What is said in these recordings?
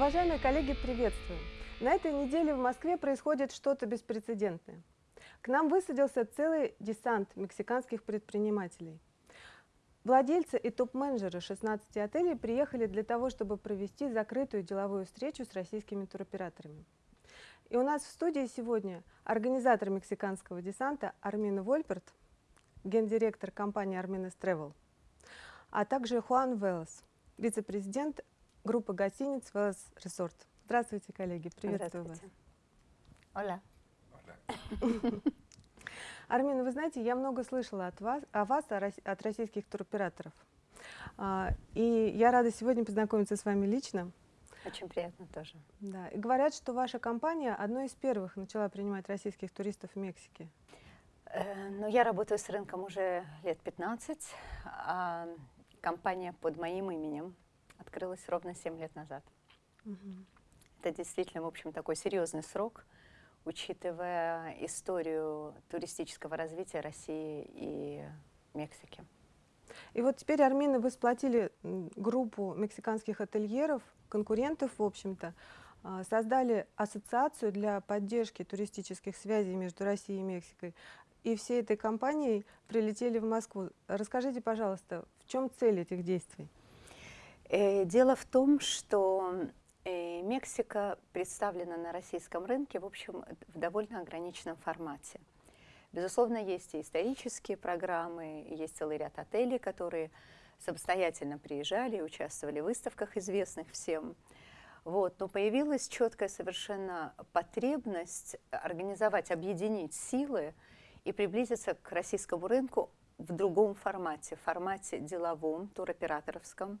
Уважаемые коллеги, приветствую! На этой неделе в Москве происходит что-то беспрецедентное. К нам высадился целый десант мексиканских предпринимателей. Владельцы и топ-менеджеры 16 отелей приехали для того, чтобы провести закрытую деловую встречу с российскими туроператорами. И у нас в студии сегодня организатор мексиканского десанта Армина Вольперт, гендиректор компании Арминес Travel, а также Хуан Велос, вице-президент группы гостиниц Велос Resort. Здравствуйте, коллеги, приветствую Здравствуйте. вас. Оля. Армин, вы знаете, я много слышала от вас, о вас, от российских туроператоров. А, и я рада сегодня познакомиться с вами лично. Очень приятно тоже. Да. И говорят, что ваша компания одной из первых начала принимать российских туристов в Мексике. Э, ну, я работаю с рынком уже лет 15, а компания под моим именем открылась ровно 7 лет назад. Угу. Это действительно, в общем, такой серьезный срок, учитывая историю туристического развития России и Мексики. И вот теперь, Армина, вы сплотили группу мексиканских ательеров, конкурентов, в общем-то, а, создали ассоциацию для поддержки туристических связей между Россией и Мексикой. И всей этой компанией прилетели в Москву. Расскажите, пожалуйста, в чем цель этих действий? Э, дело в том, что э, Мексика представлена на российском рынке, в общем, в довольно ограниченном формате. Безусловно, есть и исторические программы, есть целый ряд отелей, которые самостоятельно приезжали и участвовали в выставках, известных всем. Вот. Но появилась четкая совершенно потребность организовать, объединить силы и приблизиться к российскому рынку в другом формате, в формате деловом, туроператоровском,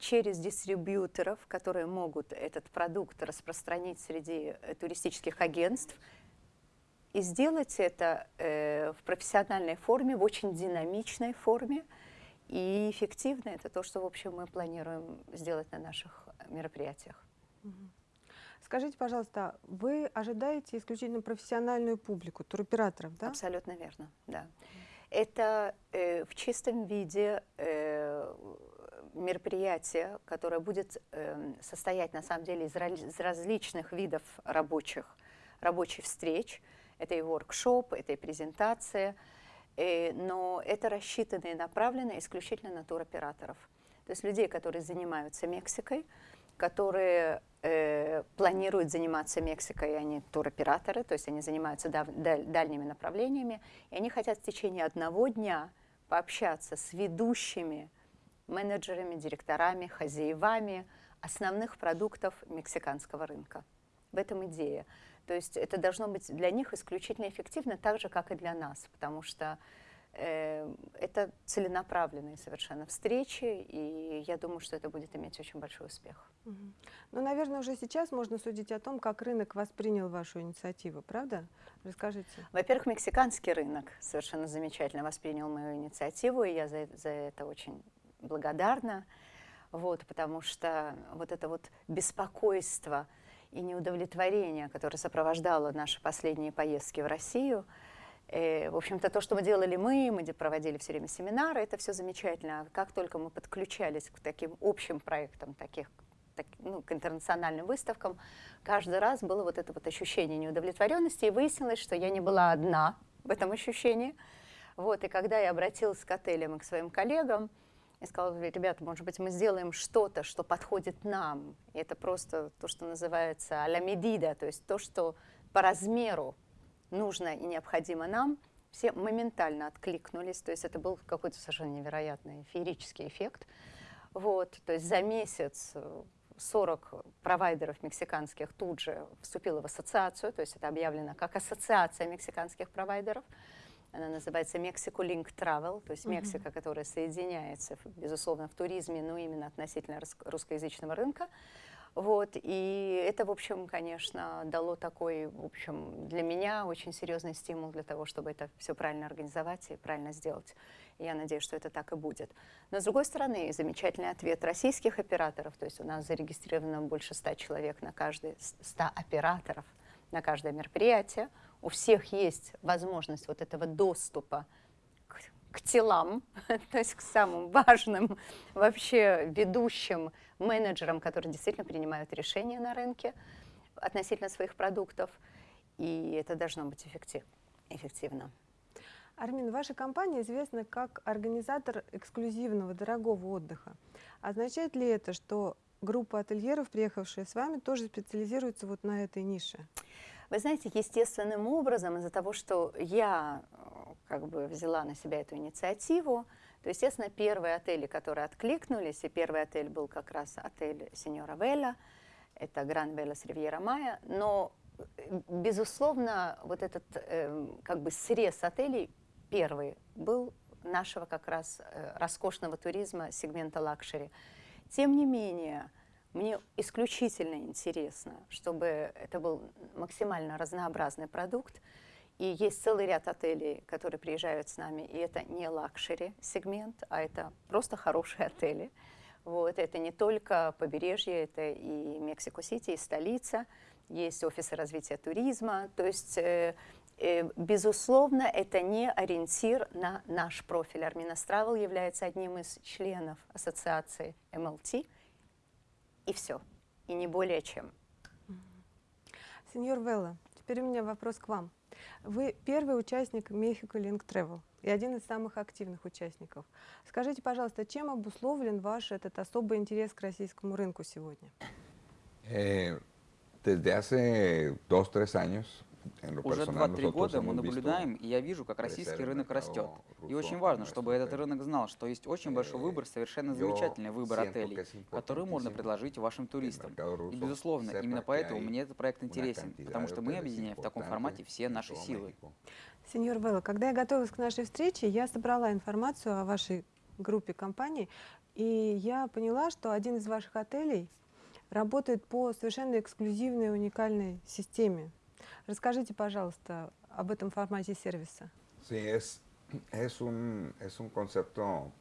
через дистрибьюторов, которые могут этот продукт распространить среди э, туристических агентств, и сделать это э, в профессиональной форме, в очень динамичной форме, и эффективно. Это то, что, в общем, мы планируем сделать на наших мероприятиях. Скажите, пожалуйста, вы ожидаете исключительно профессиональную публику, туроператоров, да? Абсолютно верно, да. Это э, в чистом виде э, мероприятие, которое будет э, состоять на самом деле из, различных видов рабочих, рабочих встреч. Это и воркшоп, это и презентация, э, но это рассчитано и направлено исключительно на туроператоров. То есть людей, которые занимаются Мексикой, которые э, планируют заниматься Мексикой, они туроператоры, то есть они занимаются дав, даль, дальними направлениями, и они хотят в течение одного дня пообщаться с ведущими менеджерами, директорами, хозяевами основных продуктов мексиканского рынка. В этом идея. То есть это должно быть для них исключительно эффективно, так же, как и для нас, потому что э, это целенаправленные совершенно встречи, и я думаю, что это будет иметь очень большой успех. Угу. Ну, наверное, уже сейчас можно судить о том, как рынок воспринял вашу инициативу, правда? Расскажите. Во-первых, мексиканский рынок совершенно замечательно воспринял мою инициативу, и я за, за это очень благодарна, вот, потому что вот это вот беспокойство и неудовлетворение, которое сопровождало наши последние поездки в Россию, э, в общем-то, то, что мы делали мы, мы проводили все время семинары, это все замечательно. Как только мы подключались к таким общим проектам, таких, так, ну, к интернациональным выставкам, каждый раз было вот это вот ощущение неудовлетворенности, и выяснилось, что я не была одна в этом ощущении. Вот, и когда я обратилась к отелям и к своим коллегам, и сказала, ребята, может быть, мы сделаем что-то, что подходит нам. И это просто то, что называется а-ля медида, то есть то, что по размеру нужно и необходимо нам, все моментально откликнулись, то есть это был какой-то совершенно невероятный феерический эффект. Вот, то есть за месяц 40 провайдеров мексиканских тут же вступило в ассоциацию, то есть это объявлено как ассоциация мексиканских провайдеров. Она называется Mexico Link Travel, то есть Мексика, mm -hmm. которая соединяется, безусловно, в туризме, но именно относительно русскоязычного рынка. Вот, и это, в общем, конечно, дало такой, в общем, для меня очень серьезный стимул для того, чтобы это все правильно организовать и правильно сделать. И я надеюсь, что это так и будет. Но, с другой стороны, замечательный ответ российских операторов, то есть у нас зарегистрировано больше 100 человек на каждый, 100 операторов на каждое мероприятие, у всех есть возможность вот этого доступа к к телам, то есть к самым важным вообще ведущим менеджерам, которые действительно принимают решения на рынке относительно своих продуктов. И это должно быть эффектив, эффективно. Армин, ваша компания известна как организатор эксклюзивного дорогого отдыха. Означает ли это, что группа ательеров, приехавшая с вами, тоже специализируется вот на этой нише? Вы знаете, естественным образом, из-за того, что я э, как бы взяла на себя эту инициативу, то, естественно, первые отели, которые откликнулись, и первый отель был как раз отель Сеньора Велла, это Гран Велас Ривьера Майя, но, э, безусловно, вот этот э, как бы срез отелей первый был нашего как раз э, роскошного туризма сегмента luxury. Тем не менее, мне исключительно интересно, чтобы это был максимально разнообразный продукт. И есть целый ряд отелей, которые приезжают с нами, и это не luxury сегмент, а это просто хорошие отели. Вот, это не только побережье, это и Мексико-Сити, и столица, есть офисы развития туризма. То есть э, Э, безусловно, это не ориентир на наш профиль. Арминас Travel является одним из членов ассоциации MLT, и все, и не более чем. Сеньор Велла, теперь у меня вопрос к вам. Вы первый участник Mexico Link Travel и один из самых активных участников. Скажите, пожалуйста, чем обусловлен ваш этот особый интерес к российскому рынку сегодня? Eh, desde hace dos-tres años уже 2-3 года мы наблюдаем, и я вижу, как российский рынок растет. И очень важно, чтобы этот рынок знал, что есть очень большой выбор, совершенно замечательный выбор отелей, которые можно предложить вашим туристам. И, безусловно, именно поэтому мне этот проект интересен, потому что мы объединяем в таком формате все наши силы. Сеньор Велла, когда я готовилась к нашей встрече, я собрала информацию о вашей группе компаний, и я поняла, что один из ваших отелей работает по совершенно эксклюзивной уникальной системе. Расскажите, пожалуйста, об этом формате сервиса. Sí, es, es, un, es un concepto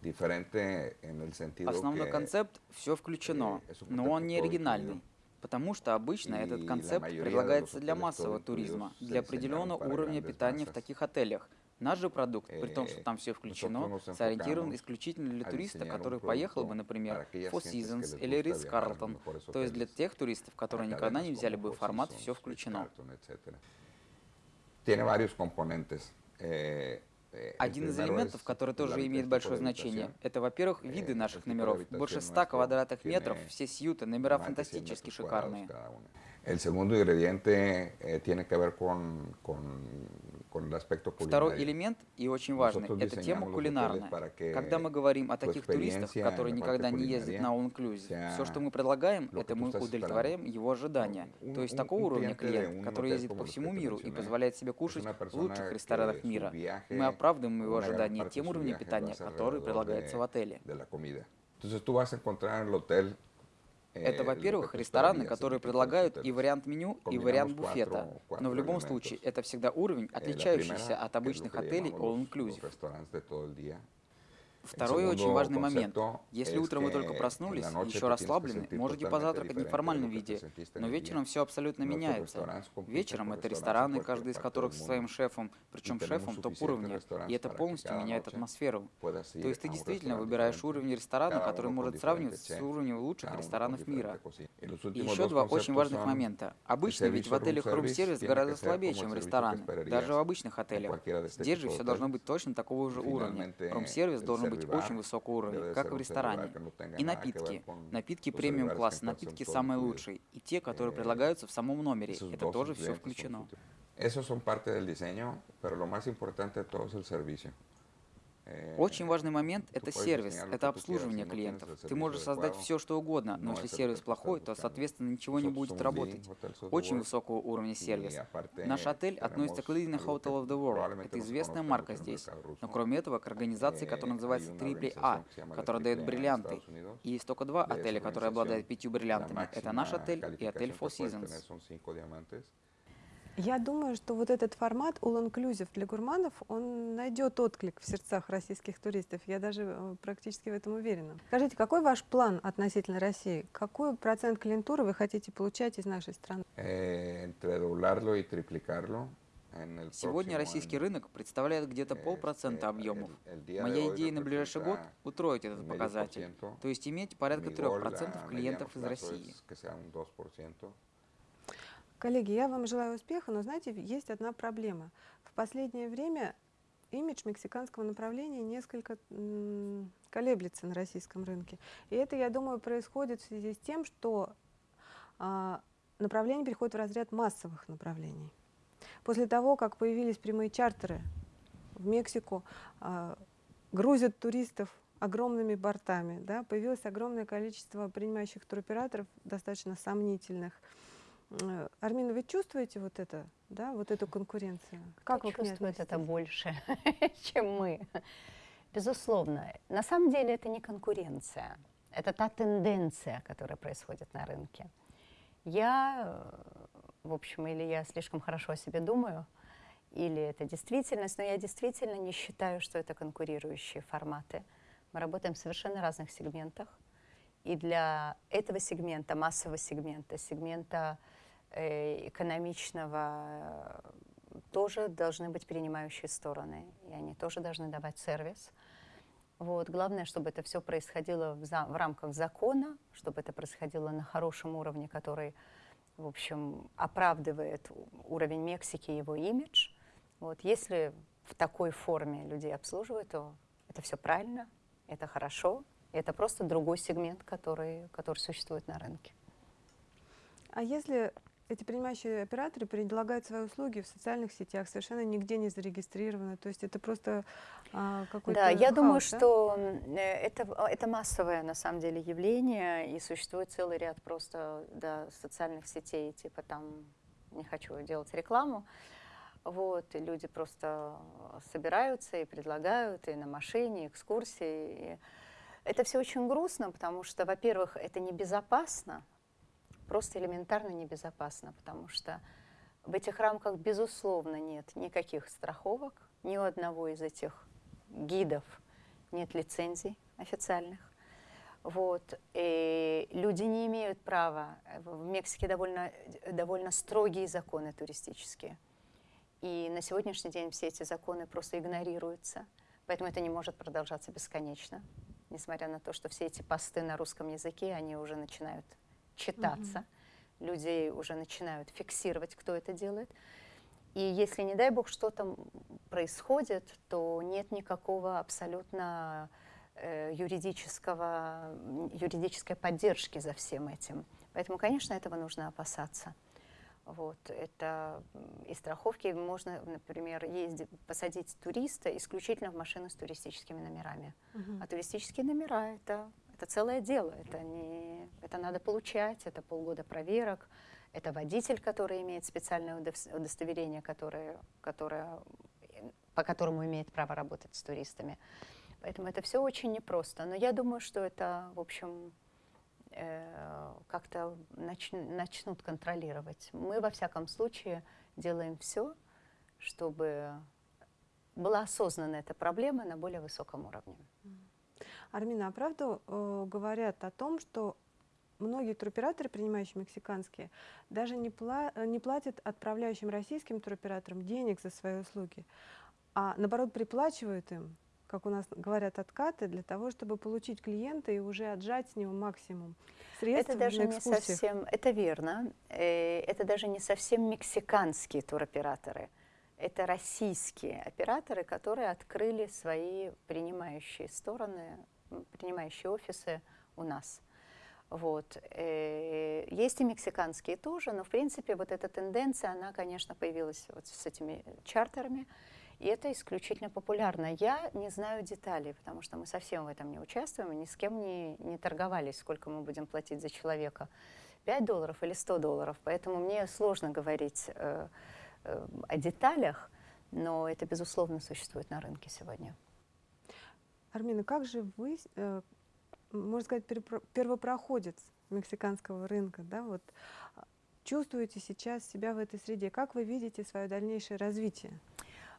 diferente en el sentido Основной que, концепт все включено, но он не оригинальный. Потому что обычно этот концепт предлагается для массового туризма, для определенного уровня питания в таких отелях, Наш же продукт, при том, что там все включено, сориентирован исключительно для туриста, который поехал бы, например, Four Seasons или Ritz Carlton, то есть для тех туристов, которые никогда не взяли бы формат «все включено». Eh, eh, Один из элементов, который тоже имеет большое значение, это, во-первых, eh, виды наших номеров. Больше 100 квадратных метров, все сьюты, номера фантастически шикарные. El segundo ingrediente tiene que ver con, con Второй элемент, и очень важный, это тема кулинарная. Когда мы говорим о таких туристах, которые никогда не ездят на all inclusive, все, что мы предлагаем, это мы удовлетворяем его ожидания. То есть такого уровня клиент, который ездит по всему миру и позволяет себе кушать в лучших ресторанах мира. Мы оправдываем его ожидания тем уровнем питания, который предлагается в отеле. Entonces tú vas a encontrar en el hotel это, во-первых, рестораны, которые предлагают и вариант меню, и вариант буфета. Но в любом случае, это всегда уровень, отличающийся от обычных отелей all-inclusive. Второй очень важный момент. Если утром вы только проснулись, еще расслаблены, можете позавтракать в неформальном виде, но вечером все абсолютно меняется. Вечером это рестораны, каждый из которых со своим шефом, причем шефом топ-уровня, и это полностью меняет атмосферу. То есть ты действительно выбираешь уровень ресторана, который может сравниваться с уровнем лучших ресторанов мира. И еще два очень важных момента. Обычно ведь в отелях рум-сервис гораздо слабее, чем в рестораны, даже в обычных отелях. Здесь же все должно быть точно такого же уровня. Рум-сервис должен быть быть очень высокого уровня, как в ресторане. И напитки. Напитки премиум-класса, напитки самые лучшие. И те, которые предлагаются в самом номере. Это тоже все включено. Esos son parte del diseño, pero lo más importante de todo es el servicio. Э, Очень важный момент – это сервис, это обслуживание клиентов. Ты можешь создать все, что угодно, но если сервис плохой, то, соответственно, ничего не будет работать. Очень высокого уровня сервис. Наш отель относится к Leading Hotel of the World. Это известная марка здесь. Но кроме этого, к организации, э, которая называется AAA, которая дает бриллианты. И есть только два отеля, которые обладают пятью бриллиантами. Это наш отель и отель Four Seasons. Я думаю, что вот этот формат All Inclusive для гурманов, он найдет отклик в сердцах российских туристов. Я даже э, практически в этом уверена. Скажите, какой ваш план относительно России? Какой процент клиентуры вы хотите получать из нашей страны? Triplicarlo Сегодня российский рынок представляет где-то полпроцента объемов. Моя идея на ближайший год – утроить этот показатель, то есть иметь порядка 3% клиентов из России. Коллеги, я вам желаю успеха, но знаете, есть одна проблема. В последнее время имидж мексиканского направления несколько колеблется на российском рынке. И это, я думаю, происходит в связи с тем, что а, направление переходит в разряд массовых направлений. После того, как появились прямые чартеры в Мексику, а, грузят туристов огромными бортами, да, появилось огромное количество принимающих туроператоров, достаточно сомнительных, Армина, вы чувствуете вот это, да, вот эту конкуренцию? Как Кто вы чувствует это больше, чем мы? Безусловно. На самом деле это не конкуренция, это та тенденция, которая происходит на рынке. Я, в общем, или я слишком хорошо о себе думаю, или это действительность, но я действительно не считаю, что это конкурирующие форматы. Мы работаем в совершенно разных сегментах. И для этого сегмента, массового сегмента, сегмента Э, экономичного э, тоже должны быть принимающие стороны, и они тоже должны давать сервис. Вот. Главное, чтобы это все происходило в, за, в рамках закона, чтобы это происходило на хорошем уровне, который, в общем, оправдывает уровень Мексики и его имидж. Вот. Если в такой форме людей обслуживают, то это все правильно, это хорошо, это просто другой сегмент, который, который существует на рынке. А если эти принимающие операторы предлагают свои услуги в социальных сетях, совершенно нигде не зарегистрированы. То есть это просто а, какой-то Да, я хаос, думаю, да? что э, это, это массовое на самом деле явление, и существует целый ряд просто да, социальных сетей, типа там, не хочу делать рекламу, вот, и люди просто собираются и предлагают, и на машине, и экскурсии. И это все очень грустно, потому что, во-первых, это небезопасно, просто элементарно небезопасно, потому что в этих рамках, безусловно, нет никаких страховок, ни у одного из этих гидов нет лицензий официальных. Вот. И люди не имеют права. В Мексике довольно, довольно строгие законы туристические. И на сегодняшний день все эти законы просто игнорируются. Поэтому это не может продолжаться бесконечно. Несмотря на то, что все эти посты на русском языке, они уже начинают читаться. Угу. Людей уже начинают фиксировать, кто это делает. И если, не дай бог, что-то происходит, то нет никакого абсолютно э, юридического, юридической поддержки за всем этим. Поэтому, конечно, этого нужно опасаться. Вот, это и страховки можно, например, ездить, посадить туриста исключительно в машину с туристическими номерами. Uh-huh. А туристические номера это это целое дело, это, не, это надо получать, это полгода проверок, это водитель, который имеет специальное удостоверение, которое, которое, по которому имеет право работать с туристами. Поэтому это все очень непросто. Но я думаю, что это, в общем, э, как-то нач, начнут контролировать. Мы, во всяком случае, делаем все, чтобы была осознана эта проблема на более высоком уровне. Армина, а правду э, говорят о том, что многие туроператоры, принимающие мексиканские, даже не, пла э, не платят отправляющим российским туроператорам денег за свои услуги, а наоборот приплачивают им, как у нас говорят, откаты для того, чтобы получить клиента и уже отжать с него максимум средств Это даже не совсем, это верно, э, это даже не совсем мексиканские туроператоры. Это российские операторы, которые открыли свои принимающие стороны, принимающие офисы у нас. Вот. Э, есть и мексиканские тоже, но в принципе вот эта тенденция, она, конечно, появилась вот с этими чартерами, и это исключительно популярно. Я не знаю деталей, потому что мы совсем в этом не участвуем, ни с кем не, не торговались, сколько мы будем платить за человека. 5 долларов или 100 долларов, поэтому мне сложно говорить э, Э, о деталях, но это, безусловно, существует на рынке сегодня. Армина, как же вы, э, можно сказать, первопроходец мексиканского рынка, да, вот, а, чувствуете сейчас себя в этой среде? Как вы видите свое дальнейшее развитие?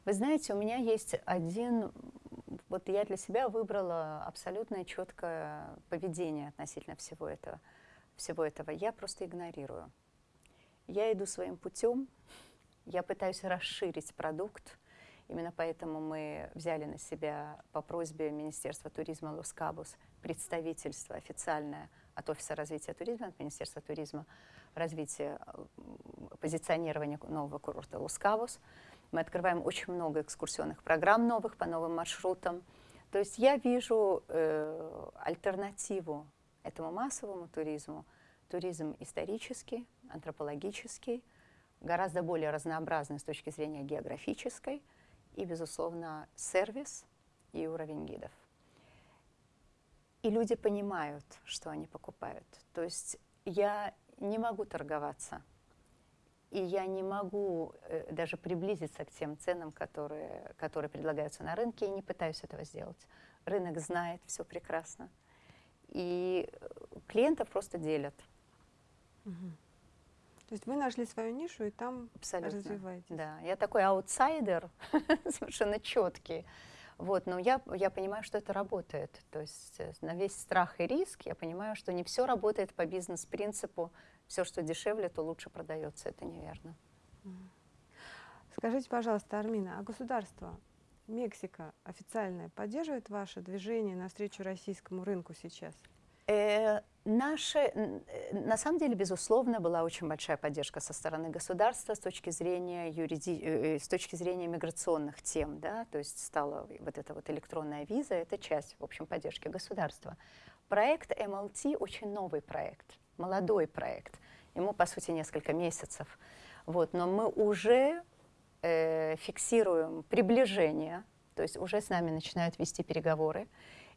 Вы знаете, у меня есть один, вот я для себя выбрала абсолютно четкое поведение относительно всего этого. Всего этого. Я просто игнорирую. Я иду своим путем, Я пытаюсь расширить продукт, Именно поэтому мы взяли на себя по просьбе Министерства туризма Лос-Кабос представительство официальное от Офиса развития туризма, от Министерства туризма, развития, позиционирования нового курорта Лос-Кабос. Мы открываем очень много экскурсионных программ новых по новым маршрутам. То есть я вижу э, альтернативу этому массовому туризму, туризм исторический, антропологический, гораздо более разнообразный с точки зрения географической – и, безусловно, сервис и уровень гидов. И люди понимают, что они покупают. То есть я не могу торговаться, и я не могу э, даже приблизиться к тем ценам, которые, которые предлагаются на рынке, и не пытаюсь этого сделать. Рынок знает все прекрасно. И клиентов просто делят. Угу. То есть вы нашли свою нишу и там Абсолютно. развиваетесь. Да, я такой аутсайдер, совершенно четкий. Вот, но я, я понимаю, что это работает. То есть э, на весь страх и риск я понимаю, что не все работает по бизнес-принципу. Все, что дешевле, то лучше продается. Это неверно. Скажите, пожалуйста, Армина, а государство Мексика официальное поддерживает ваше движение навстречу российскому рынку сейчас? Э, наши, э, на самом деле, безусловно, была очень большая поддержка со стороны государства с точки зрения, юриди, э, э, с точки зрения миграционных тем. Да? То есть стала вот эта вот электронная виза, это часть, в общем, поддержки государства. Проект MLT очень новый проект, молодой проект. Ему, по сути, несколько месяцев. Вот, но мы уже э, фиксируем приближение, то есть уже с нами начинают вести переговоры.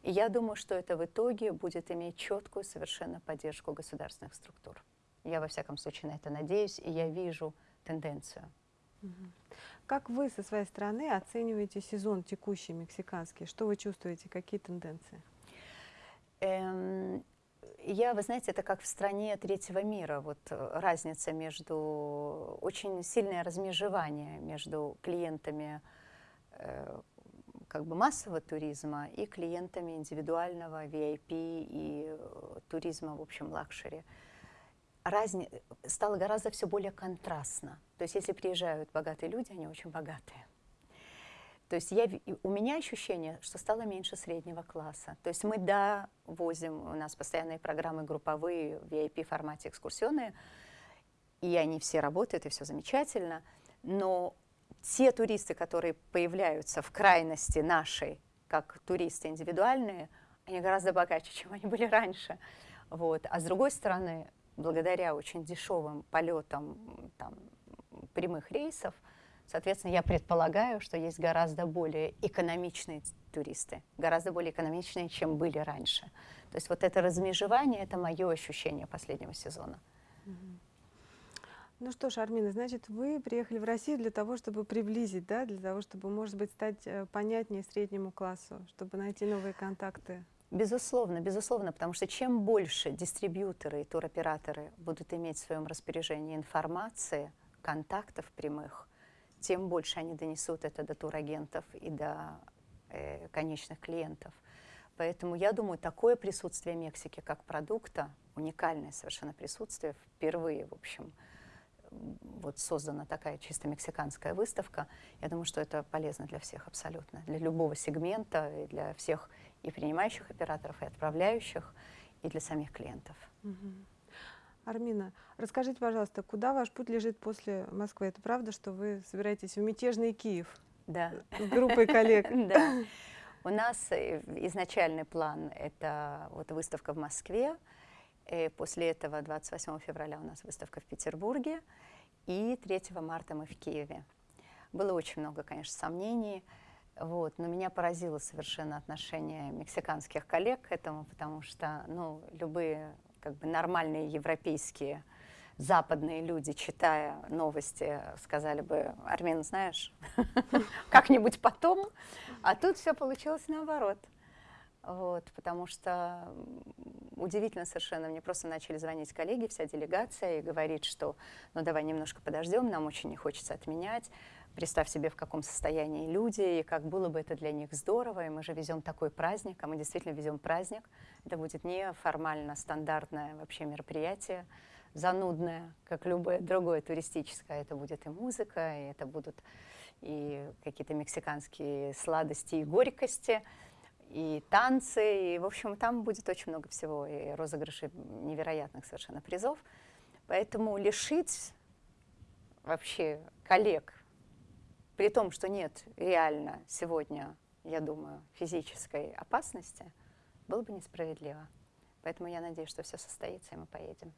И я думаю, что это в итоге будет иметь четкую совершенно поддержку государственных структур. Я, во всяком случае, на это надеюсь, и я вижу тенденцию. Как вы со своей стороны оцениваете сезон текущий мексиканский? Что вы чувствуете, какие тенденции? Эм, я, вы знаете, это как в стране третьего мира. Вот э, разница между... Очень сильное размежевание между клиентами э, как бы массового туризма и клиентами индивидуального VIP и э, туризма, в общем, luxury. Разни... Стало гораздо все более контрастно. То есть если приезжают богатые люди, они очень богатые. То есть я, у меня ощущение, что стало меньше среднего класса. То есть мы, да, возим, у нас постоянные программы групповые, в VIP-формате экскурсионные, и они все работают, и все замечательно, но те туристы, которые появляются в крайности нашей, как туристы индивидуальные, они гораздо богаче, чем они были раньше. Вот. А с другой стороны, благодаря очень дешевым полетам там, прямых рейсов, соответственно, я предполагаю, что есть гораздо более экономичные туристы, гораздо более экономичные, чем были раньше. То есть вот это размежевание, это мое ощущение последнего сезона. Ну что ж, Армина, значит, вы приехали в Россию для того, чтобы приблизить, да, для того, чтобы, может быть, стать э, понятнее среднему классу, чтобы найти новые контакты. Безусловно, безусловно, потому что чем больше дистрибьюторы и туроператоры будут иметь в своем распоряжении информации, контактов прямых, тем больше они донесут это до турагентов и до э, конечных клиентов. Поэтому я думаю, такое присутствие Мексики как продукта, уникальное совершенно присутствие, впервые, в общем, вот создана такая чисто мексиканская выставка. Я думаю, что это полезно для всех абсолютно, для любого сегмента, и для всех и принимающих операторов, и отправляющих, и для самих клиентов. Угу. Армина, расскажите, пожалуйста, куда ваш путь лежит после Москвы? Это правда, что вы собираетесь в мятежный Киев? Да. С группой коллег? Да. У нас э, изначальный план – это вот выставка в Москве, и после этого 28 февраля у нас выставка в Петербурге, и 3 марта мы в Киеве. Было очень много, конечно, сомнений, вот, но меня поразило совершенно отношение мексиканских коллег к этому, потому что ну, любые как бы, нормальные европейские западные люди, читая новости, сказали бы, Армин, знаешь, как-нибудь потом, а тут все получилось наоборот. Вот, потому что удивительно совершенно, мне просто начали звонить коллеги, вся делегация, и говорить, что ну давай немножко подождем, нам очень не хочется отменять, представь себе, в каком состоянии люди, и как было бы это для них здорово, и мы же везем такой праздник, а мы действительно везем праздник, это будет не формально стандартное вообще мероприятие, занудное, как любое другое туристическое. Это будет и музыка, и это будут и какие-то мексиканские сладости и горькости, и танцы, и, в общем, там будет очень много всего, и розыгрыши невероятных совершенно призов. Поэтому лишить вообще коллег, при том, что нет реально сегодня, я думаю, физической опасности, было бы несправедливо. Поэтому я надеюсь, что все состоится, и мы поедем.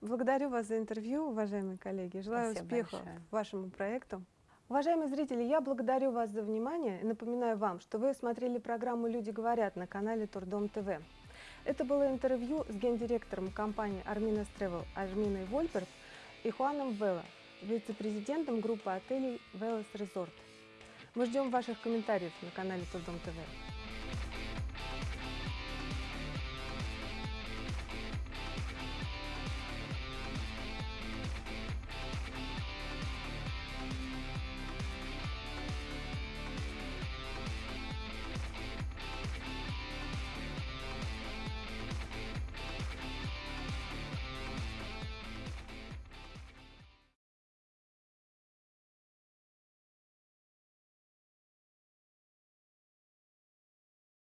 Благодарю вас за интервью, уважаемые коллеги. Желаю Спасибо успеха большое. вашему проекту. Уважаемые зрители, я благодарю вас за внимание и напоминаю вам, что вы смотрели программу «Люди говорят» на канале Турдом ТВ. Это было интервью с гендиректором компании Армина Travel Арминой Вольберг и Хуаном Велла, вице-президентом группы отелей Велос Resort. Мы ждем ваших комментариев на канале Турдом ТВ.